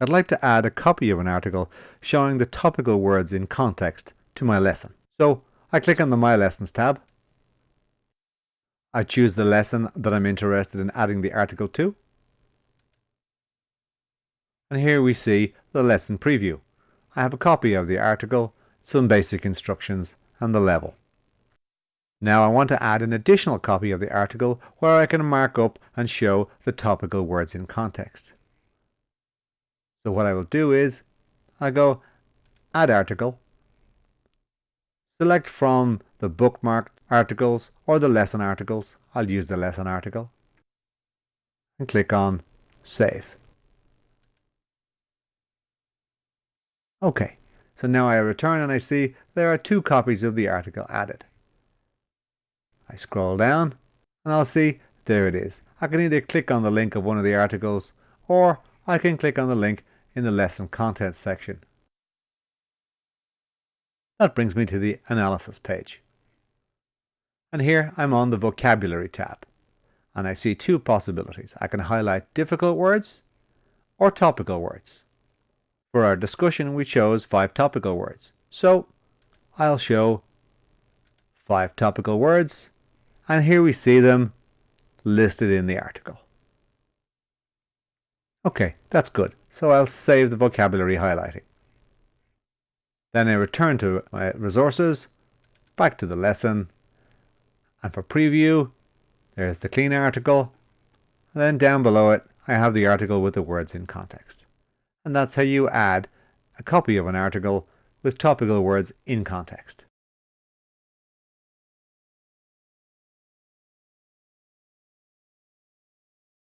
I'd like to add a copy of an article showing the topical words in context to my lesson. So I click on the My Lessons tab. I choose the lesson that I'm interested in adding the article to. And here we see the lesson preview. I have a copy of the article, some basic instructions and the level. Now I want to add an additional copy of the article where I can mark up and show the topical words in context. So what I will do is I go add article, select from the bookmarked articles or the lesson articles. I'll use the lesson article and click on save. Okay, so now I return and I see there are two copies of the article added. I scroll down and I'll see there it is. I can either click on the link of one of the articles or I can click on the link in the lesson content section. That brings me to the analysis page. And here I'm on the vocabulary tab. And I see two possibilities. I can highlight difficult words or topical words. For our discussion we chose five topical words. So I'll show five topical words and here we see them listed in the article. Okay, that's good. So I'll save the vocabulary highlighting. Then I return to my resources, back to the lesson, and for preview, there's the clean article, and then down below it, I have the article with the words in context. And that's how you add a copy of an article with topical words in context.